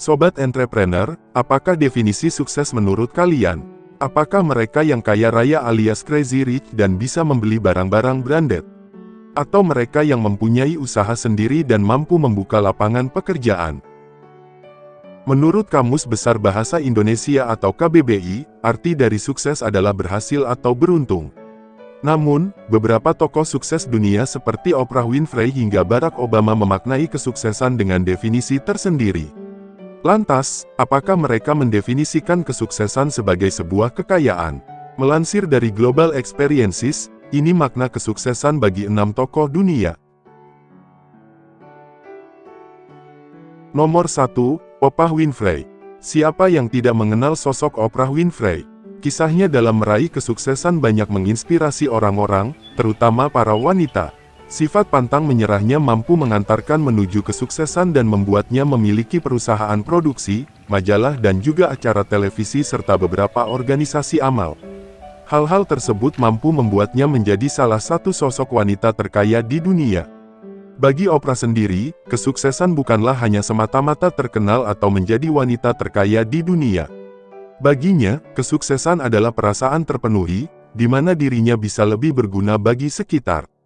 Sobat entrepreneur, apakah definisi sukses menurut kalian? Apakah mereka yang kaya raya alias crazy rich dan bisa membeli barang-barang branded? Atau mereka yang mempunyai usaha sendiri dan mampu membuka lapangan pekerjaan? Menurut Kamus Besar Bahasa Indonesia atau KBBI, arti dari sukses adalah berhasil atau beruntung. Namun, beberapa tokoh sukses dunia seperti Oprah Winfrey hingga Barack Obama memaknai kesuksesan dengan definisi tersendiri. Lantas, apakah mereka mendefinisikan kesuksesan sebagai sebuah kekayaan? Melansir dari Global Experiences, ini makna kesuksesan bagi enam tokoh dunia. Nomor 1, Oprah Winfrey. Siapa yang tidak mengenal sosok Oprah Winfrey? Kisahnya dalam meraih kesuksesan banyak menginspirasi orang-orang, terutama para wanita. Sifat pantang menyerahnya mampu mengantarkan menuju kesuksesan dan membuatnya memiliki perusahaan produksi, majalah dan juga acara televisi serta beberapa organisasi amal. Hal-hal tersebut mampu membuatnya menjadi salah satu sosok wanita terkaya di dunia. Bagi Oprah sendiri, kesuksesan bukanlah hanya semata-mata terkenal atau menjadi wanita terkaya di dunia. Baginya, kesuksesan adalah perasaan terpenuhi, di mana dirinya bisa lebih berguna bagi sekitar.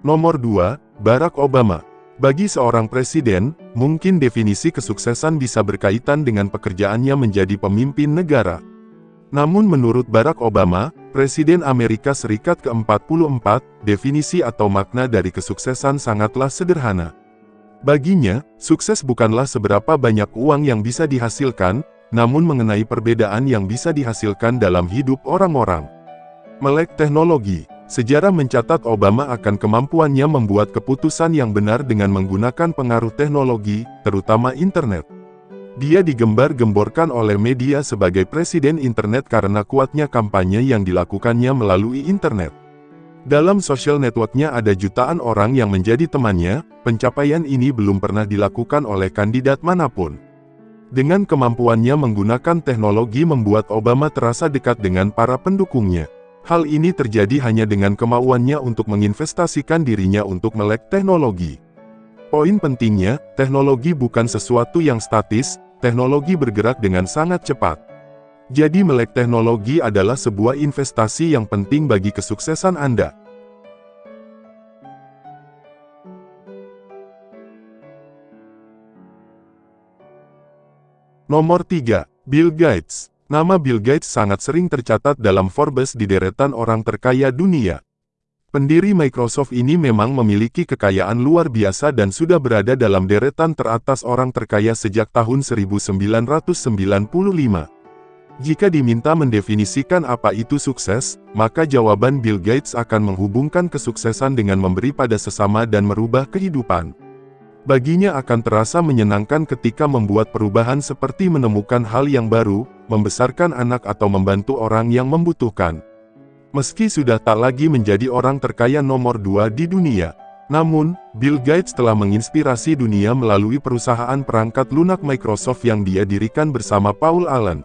Nomor 2, Barack Obama. Bagi seorang presiden, mungkin definisi kesuksesan bisa berkaitan dengan pekerjaannya menjadi pemimpin negara. Namun menurut Barack Obama, Presiden Amerika Serikat ke-44, definisi atau makna dari kesuksesan sangatlah sederhana. Baginya, sukses bukanlah seberapa banyak uang yang bisa dihasilkan, namun mengenai perbedaan yang bisa dihasilkan dalam hidup orang-orang. Melek teknologi Sejarah mencatat Obama akan kemampuannya membuat keputusan yang benar dengan menggunakan pengaruh teknologi, terutama internet. Dia digembar-gemborkan oleh media sebagai presiden internet karena kuatnya kampanye yang dilakukannya melalui internet. Dalam social networknya ada jutaan orang yang menjadi temannya, pencapaian ini belum pernah dilakukan oleh kandidat mana pun. Dengan kemampuannya menggunakan teknologi membuat Obama terasa dekat dengan para pendukungnya. Hal ini terjadi hanya dengan kemauannya untuk menginvestasikan dirinya untuk melek teknologi. Poin pentingnya, teknologi bukan sesuatu yang statis, teknologi bergerak dengan sangat cepat. Jadi melek teknologi adalah sebuah investasi yang penting bagi kesuksesan Anda. Nomor 3. Bill Gates Nama Bill Gates sangat sering tercatat dalam Forbes di deretan orang terkaya dunia. Pendiri Microsoft ini memang memiliki kekayaan luar biasa dan sudah berada dalam deretan teratas orang terkaya sejak tahun 1995. Jika diminta mendefinisikan apa itu sukses, maka jawaban Bill Gates akan menghubungkan kesuksesan dengan memberi pada sesama dan merubah kehidupan. Baginya akan terasa menyenangkan ketika membuat perubahan seperti menemukan hal yang baru, membesarkan anak atau membantu orang yang membutuhkan. Meski sudah tak lagi menjadi orang terkaya nomor dua di dunia, namun, Bill Gates telah menginspirasi dunia melalui perusahaan perangkat lunak Microsoft yang dia dirikan bersama Paul Allen.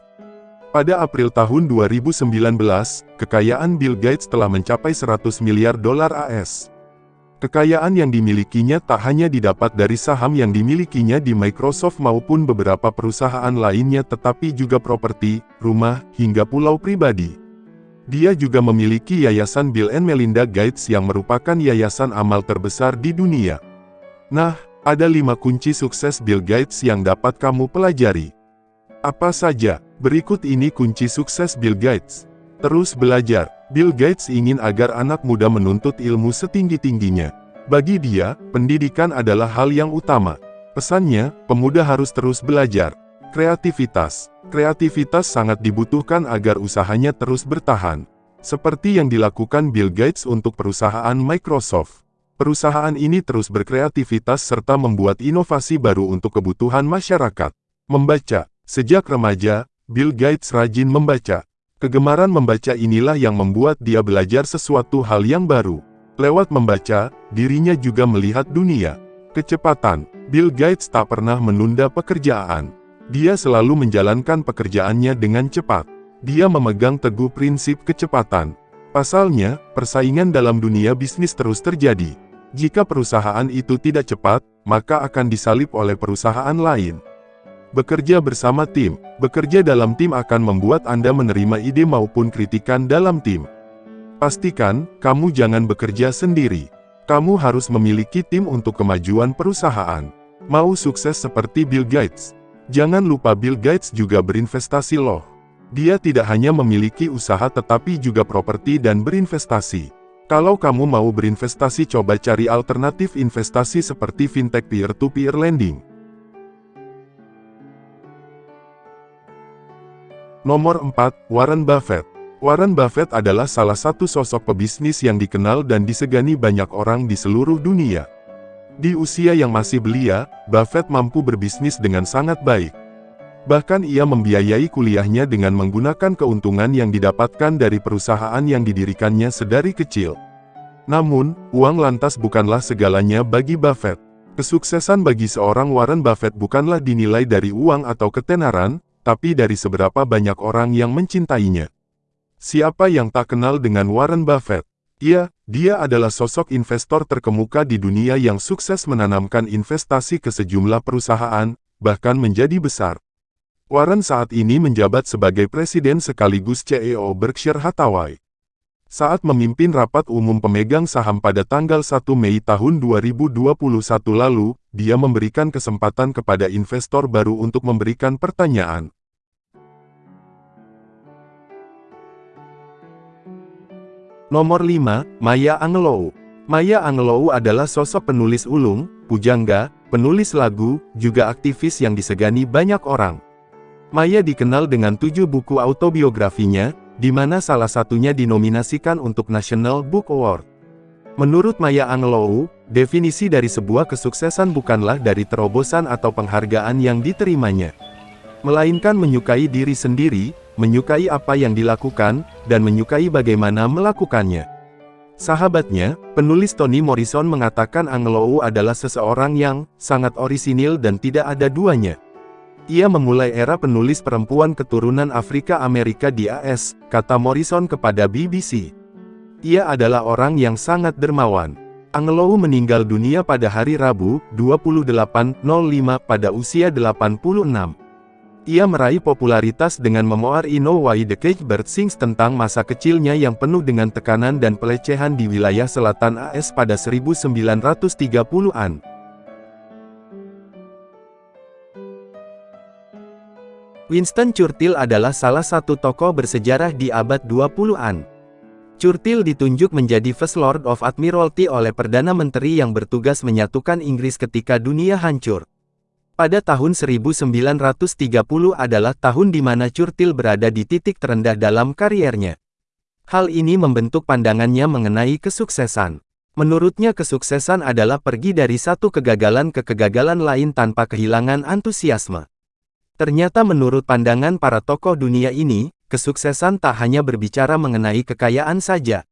Pada April tahun 2019, kekayaan Bill Gates telah mencapai 100 miliar dolar AS. Kekayaan yang dimilikinya tak hanya didapat dari saham yang dimilikinya di Microsoft maupun beberapa perusahaan lainnya tetapi juga properti, rumah, hingga pulau pribadi. Dia juga memiliki Yayasan Bill and Melinda Gates yang merupakan yayasan amal terbesar di dunia. Nah, ada lima kunci sukses Bill Gates yang dapat kamu pelajari. Apa saja? Berikut ini kunci sukses Bill Gates. Terus belajar. Bill Gates ingin agar anak muda menuntut ilmu setinggi-tingginya. Bagi dia, pendidikan adalah hal yang utama. Pesannya, pemuda harus terus belajar. Kreativitas. Kreativitas sangat dibutuhkan agar usahanya terus bertahan. Seperti yang dilakukan Bill Gates untuk perusahaan Microsoft. Perusahaan ini terus berkreativitas serta membuat inovasi baru untuk kebutuhan masyarakat. Membaca. Sejak remaja, Bill Gates rajin membaca. Kegemaran membaca inilah yang membuat dia belajar sesuatu hal yang baru. Lewat membaca, dirinya juga melihat dunia. Kecepatan, Bill Gates tak pernah menunda pekerjaan. Dia selalu menjalankan pekerjaannya dengan cepat. Dia memegang teguh prinsip kecepatan. Pasalnya, persaingan dalam dunia bisnis terus terjadi. Jika perusahaan itu tidak cepat, maka akan disalip oleh perusahaan lain. Bekerja bersama tim, bekerja dalam tim akan membuat Anda menerima ide maupun kritikan dalam tim. Pastikan, kamu jangan bekerja sendiri. Kamu harus memiliki tim untuk kemajuan perusahaan. Mau sukses seperti Bill Gates? Jangan lupa Bill Gates juga berinvestasi loh. Dia tidak hanya memiliki usaha tetapi juga properti dan berinvestasi. Kalau kamu mau berinvestasi coba cari alternatif investasi seperti fintech peer-to-peer lending. Nomor 4, Warren Buffett. Warren Buffett adalah salah satu sosok pebisnis yang dikenal dan disegani banyak orang di seluruh dunia. Di usia yang masih belia, Buffett mampu berbisnis dengan sangat baik. Bahkan ia membiayai kuliahnya dengan menggunakan keuntungan yang didapatkan dari perusahaan yang didirikannya sedari kecil. Namun, uang lantas bukanlah segalanya bagi Buffett. Kesuksesan bagi seorang Warren Buffett bukanlah dinilai dari uang atau ketenaran, tapi dari seberapa banyak orang yang mencintainya. Siapa yang tak kenal dengan Warren Buffett? Ia, dia adalah sosok investor terkemuka di dunia yang sukses menanamkan investasi ke sejumlah perusahaan, bahkan menjadi besar. Warren saat ini menjabat sebagai presiden sekaligus CEO Berkshire Hathaway. Saat memimpin rapat umum pemegang saham pada tanggal 1 Mei tahun 2021 lalu, dia memberikan kesempatan kepada investor baru untuk memberikan pertanyaan. Nomor 5, Maya Angelou. Maya Angelou adalah sosok penulis ulung, pujangga, penulis lagu, juga aktivis yang disegani banyak orang. Maya dikenal dengan tujuh buku autobiografinya, di mana salah satunya dinominasikan untuk National Book Award. Menurut Maya Angelou, definisi dari sebuah kesuksesan bukanlah dari terobosan atau penghargaan yang diterimanya. Melainkan menyukai diri sendiri, menyukai apa yang dilakukan, dan menyukai bagaimana melakukannya. Sahabatnya, penulis Toni Morrison mengatakan Angelou adalah seseorang yang sangat orisinil dan tidak ada duanya. Ia memulai era penulis perempuan keturunan Afrika Amerika di AS, kata Morrison kepada BBC. Ia adalah orang yang sangat dermawan. Angelou meninggal dunia pada hari Rabu, 28.05 pada usia 86. Ia meraih popularitas dengan memoir Ino Why the Cage Bird Sings tentang masa kecilnya yang penuh dengan tekanan dan pelecehan di wilayah selatan AS pada 1930-an. Winston Churchill adalah salah satu tokoh bersejarah di abad 20-an. Churchill ditunjuk menjadi First Lord of Admiralty oleh Perdana Menteri yang bertugas menyatukan Inggris ketika dunia hancur. Pada tahun 1930 adalah tahun di mana Churchill berada di titik terendah dalam kariernya. Hal ini membentuk pandangannya mengenai kesuksesan. Menurutnya kesuksesan adalah pergi dari satu kegagalan ke kegagalan lain tanpa kehilangan antusiasme. Ternyata menurut pandangan para tokoh dunia ini, kesuksesan tak hanya berbicara mengenai kekayaan saja.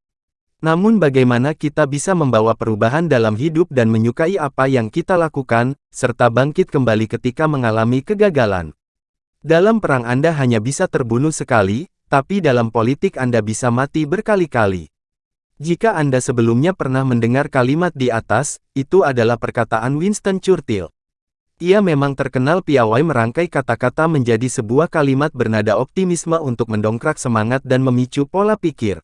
Namun bagaimana kita bisa membawa perubahan dalam hidup dan menyukai apa yang kita lakukan, serta bangkit kembali ketika mengalami kegagalan. Dalam perang Anda hanya bisa terbunuh sekali, tapi dalam politik Anda bisa mati berkali-kali. Jika Anda sebelumnya pernah mendengar kalimat di atas, itu adalah perkataan Winston Churchill. Ia memang terkenal piawai merangkai kata-kata menjadi sebuah kalimat bernada optimisme untuk mendongkrak semangat dan memicu pola pikir.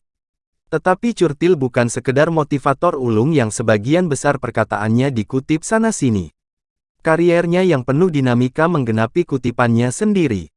Tetapi Churchill bukan sekedar motivator ulung yang sebagian besar perkataannya dikutip sana-sini. Kariernya yang penuh dinamika menggenapi kutipannya sendiri.